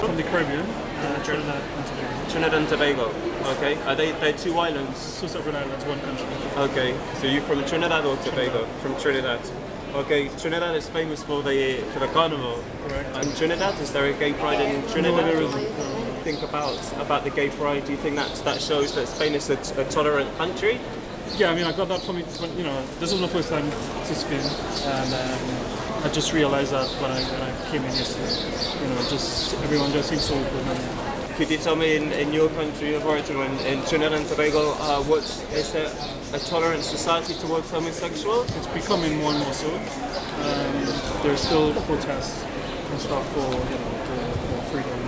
From the Caribbean, uh, Trinidad and Tobago. Trinidad and Tobago. Okay. Are they they're two islands? Two separate islands, one country. Okay. So you from Trinidad or Tobago? From Trinidad. Okay. Trinidad is famous for the for the carnival. Correct. And Trinidad, is there a gay pride in Trinidad? No, there. No. Think about about the gay pride. Do you think that that shows that Spain is a, a tolerant country? Yeah, I mean, I got that from when, you know, this was my first time to Spain, and um, I just realized that when I, when I came in yesterday. You know, just everyone just seems so open and Could you tell me in, in your country of origin, in, in Trinidad and Tobago, uh, what is there a tolerant society towards homosexuals? it's becoming more and more so. Um, there's still protests and stuff for, you know, for more freedom,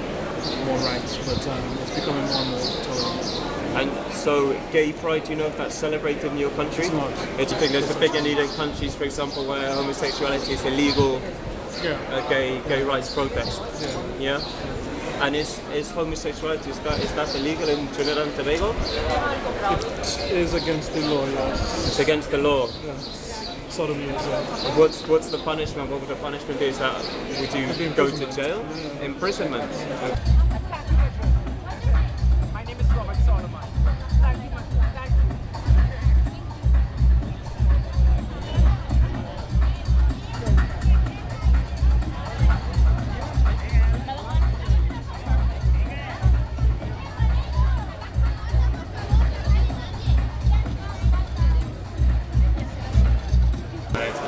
more rights, but um, it's becoming more and more tolerant. And so, gay pride, do you know if that's celebrated in your country? It's not. It's a big, there's a bigger need in countries, for example, where homosexuality is illegal, Yeah, a gay gay rights protest. yeah. Yeah. And is, is homosexuality is that is that illegal in Trinidad and Tobago? It is against the law, yes. It's against the law. Yeah. Sodomy. What's what's the punishment? What would the punishment be? Is that would you go to jail? Imprisonment.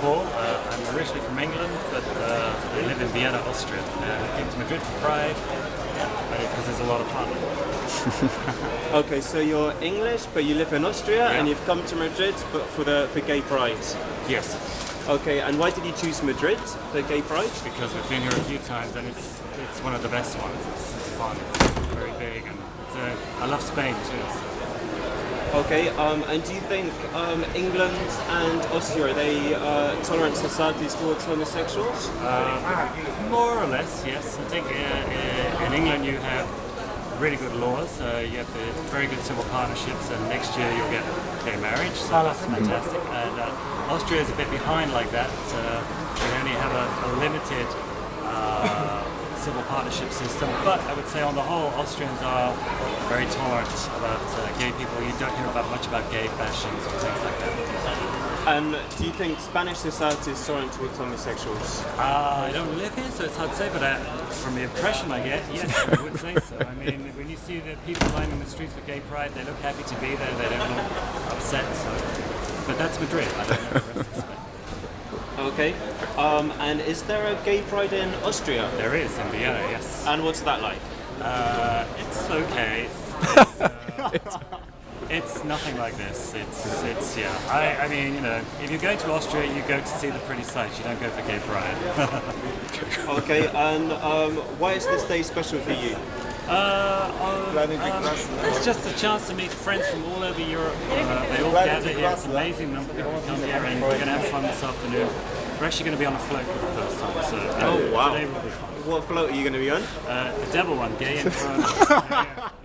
Paul. Uh, I'm originally from England, but uh, I live in Vienna, Austria. Uh, I came to Madrid for Pride because it's a lot of fun. Okay, so you're English, but you live in Austria, and you've come to Madrid but for the for gay pride. Yes, Okay, and why did you choose Madrid for gay pride? because we've been here a few times and it's it's one of the best ones. It's, it's fun. It's very big and it's, uh, I love Spain too. So. Okay, um, and do you think um, England and Austria are they uh, tolerant societies towards homosexuals? Uh, more or less, yes. I think uh, uh, in England you have really good laws. Uh, you have very good civil partnerships, and next year you'll get gay marriage. So that's fantastic. And uh, Austria is a bit behind like that. We only have a, a limited civil partnership system, but I would say on the whole, Austrians are very tolerant about uh, gay people. You don't hear about much about gay bashings or things like that. And do you think Spanish society is tolerant towards homosexuals? Uh, I don't live here, so it's hard to say, but uh, from the impression I get, yes, I would say so. I mean, when you see the people lining the streets for gay pride, they look happy to be there, they don't look upset, so. But that's Madrid, I don't know the rest of Spain. Okay, um, and is there a gay pride in Austria? There is, in Vienna, yes. And what's that like? Uh, it's okay. It's, it's, uh, it's nothing like this. It's, it's yeah. I, I mean, you know, if you're going to Austria, you go to see the pretty sights. You don't go for gay pride. Okay, and um, why is this day special for you? Uh, um, um, it's just a chance to meet friends from all over Europe. Uh, they all gather here. It's amazing number of people come here, and we're going to have fun this afternoon. We're actually going to be on a float for the first time, so uh, Oh, wow. today will be fun. What float are you going to be on? Uh, the devil one, gay inferno.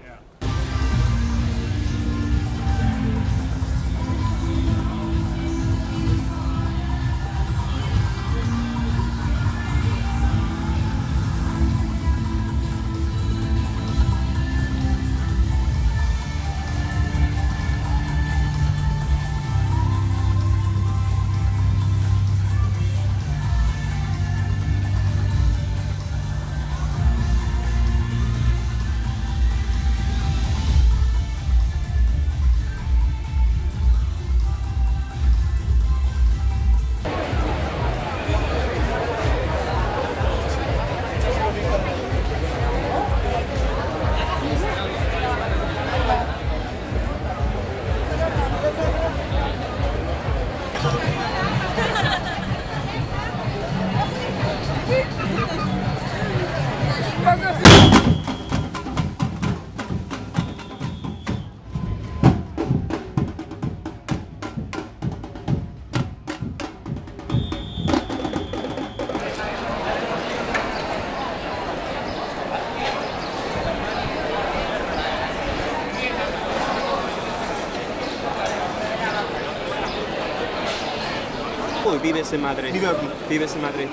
vives en Madrid? Vivo aquí. Vives en Madrid.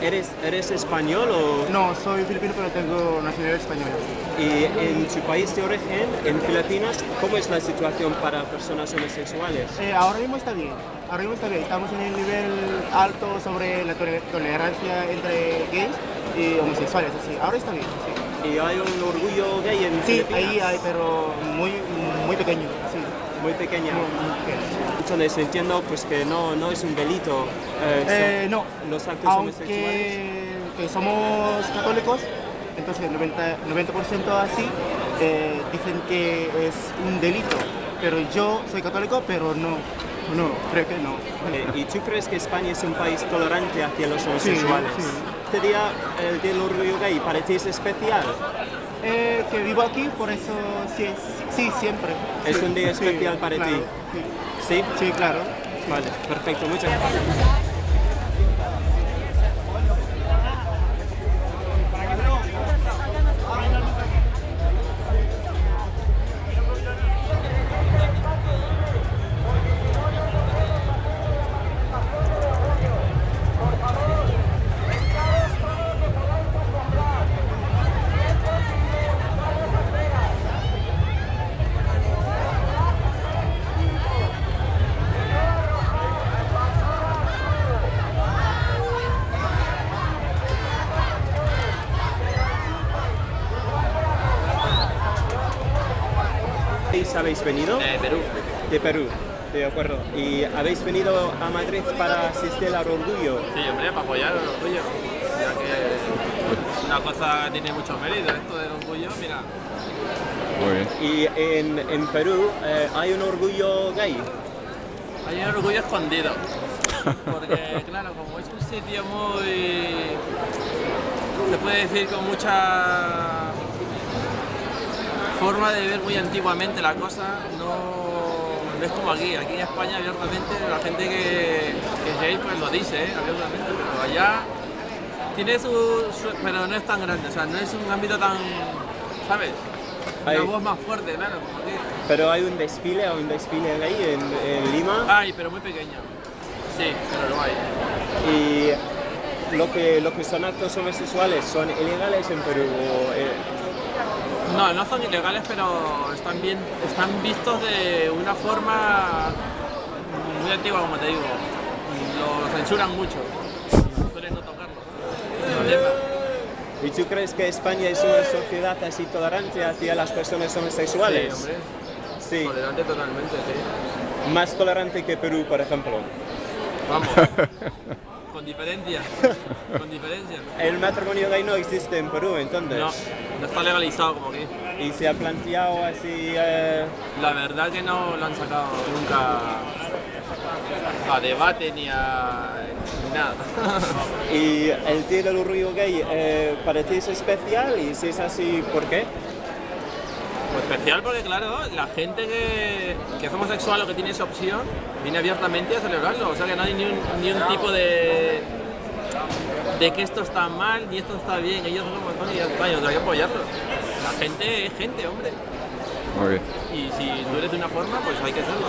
¿Eres, ¿Eres español o...? No, soy filipino, pero tengo nacionalidad española. Y en tu país de origen, en Filipinas, ¿cómo es la situación para personas homosexuales? Eh, ahora mismo está bien. Ahora mismo está bien. Estamos en el nivel alto sobre la tole- tolerancia entre gays y homosexuales. Así. Ahora está bien. Sí, ¿Y hay un orgullo gay en Sí, Filipinas? ahí hay, pero muy, muy pequeño. Sí. Muy pequeña. Pequeño. Entonces entiendo pues, que no, no es un delito eh, Eh, no, los actos homosexuales. aunque que somos católicos, entonces el 90%, 90 así eh, dicen que es un delito. Pero yo soy católico, pero no, no, creo que no. Eh, ¿Y tú crees que España es un país tolerante hacia los homosexuales? sí. Este día, el Día del Orgullo Gay, ¿para ti es especial? Eh, que vivo aquí, por eso sí, sí, siempre. Es Sí, un día sí, especial para claro, ti. ¿Sí? sí, claro. Vale, perfecto, muchas gracias. ¿País habéis venido? De Perú. De Perú, de acuerdo. ¿Y habéis venido a Madrid para asistir al orgullo? Sí, hombre, para apoyar el orgullo. Ya que una cosa tiene mucho mérito, esto del orgullo, mira. Muy bien. Y en, en Perú eh, hay un orgullo gay. Hay un orgullo escondido. Porque, claro, como es un sitio muy. se puede decir con mucha forma de ver muy antiguamente la cosa, no, no es como aquí. Aquí en España, abiertamente, la gente que, que es gay pues lo dice, ¿eh? abiertamente, pero allá tiene su, su- pero no es tan grande, o sea, no es un ámbito tan. ¿sabes? Una Hay- voz más fuerte, claro, como aquí. Pero hay un desfile, hay un desfile gay en, en Lima. Ay, pero muy pequeño. Sí, pero lo hay. Y lo que, lo que son actos homosexuales son ilegales en Perú. o, eh, No, no son ilegales, pero están bien, están vistos de una forma muy antigua, como te digo. Lo censuran mucho. Suelen no tocarlo. ¿Y tú crees que España es una sociedad así tolerante hacia las personas Sí, homosexuales? hombre. Sí, Tolerante totalmente, sí. más tolerante que Perú, por ejemplo. Vamos. Con diferencia. Con diferencia. El matrimonio gay no existe en Perú, entonces. No, no está legalizado como aquí. Y se ha planteado así. eh, La verdad que no lo han sacado nunca a debate ni a nada. y el Día del Orgullo Gay, eh, ¿para ti es especial? Y si es así, ¿por qué? Pues especial porque, claro, la gente que, que es homosexual o que tiene esa opción viene abiertamente a celebrarlo. O sea que no hay ni un, ni un tipo de. de que esto está mal ni esto está bien. Ellos son como son y ya está, y hay que apoyarlos. La gente es gente, hombre. Bien. Y si tú eres de una forma, pues hay que hacerlo.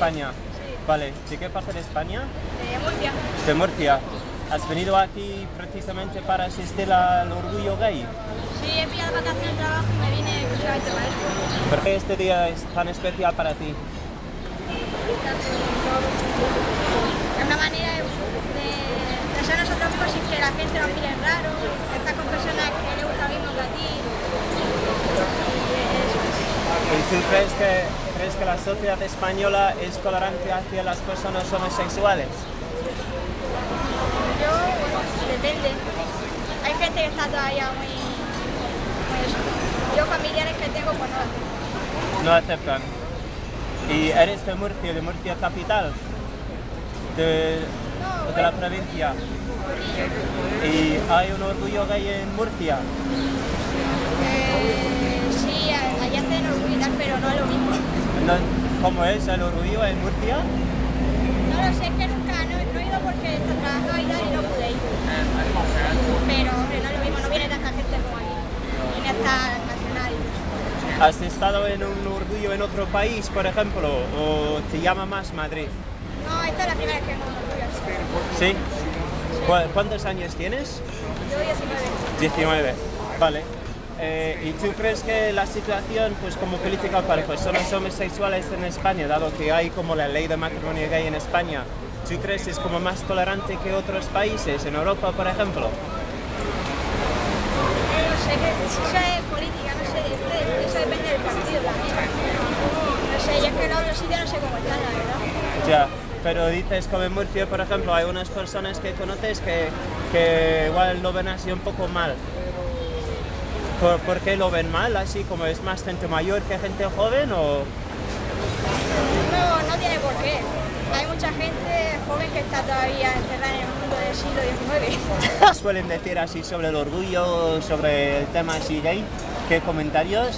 España. Vale, ¿de qué parte de España? De Murcia. De Murcia. ¿Has venido aquí precisamente para asistir al orgullo gay? Sí, he pillado vacaciones de trabajo y me vine exclusivamente para eso. ¿Por qué este día es tan especial para ti? Es una manera de, de, ser nosotros mismos sin que la gente nos mire raro, estar con personas que les gusta mismo que a ti. ¿Y tú crees que, crees que la sociedad española es tolerante hacia las personas homosexuales? Yo, depende. Hay gente que está todavía muy... muy. Yo familiares que tengo, pues no. No aceptan. ¿Y eres de Murcia, de Murcia capital? De, de la provincia. ¿Y hay un orgullo gay en Murcia? Eh, sí, allá hacen tal, pero no es lo mismo. No- ¿Cómo es el orgullo en Murcia? No lo sé, es que nunca, no, no he ido porque está trabajando y no pude ir. Pero, hombre, no es lo mismo, no viene tanta gente como aquí. Viene hasta nacional. ¿Has estado en un orgullo en otro país, por ejemplo? ¿O te llama más Madrid? No, esta es la primera vez que vengo. ¿Sí? ¿Cu- ¿Cuántos años tienes? Yo 19. 19. Vale. Eh, ¿Y tú crees que la situación, pues como política para personas homosexuales en España, dado que hay como la ley de matrimonio gay en España, ¿tú crees que es como más tolerante que otros países, en Europa, por ejemplo? No sé, eso es política, no sé, eso depende del partido también. No sé, y es que en otros sitios no sé cómo están, la verdad. Ya, pero dices como en Murcia, por ejemplo, hay unas personas que conoces que, que igual lo ven así un poco mal. ¿Por, por qué lo ven mal? ¿Así como es más gente mayor que gente joven o...? No, no tiene por qué. Hay mucha gente joven que está todavía encerrada en el mundo del siglo XIX. suelen decir así sobre el orgullo, sobre el tema así gay? ¿Qué comentarios?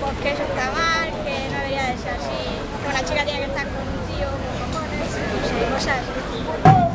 Porque eso está mal, que no debería de ser así, que una chica tiene que estar con un tío con cojones, no sé, cosas así.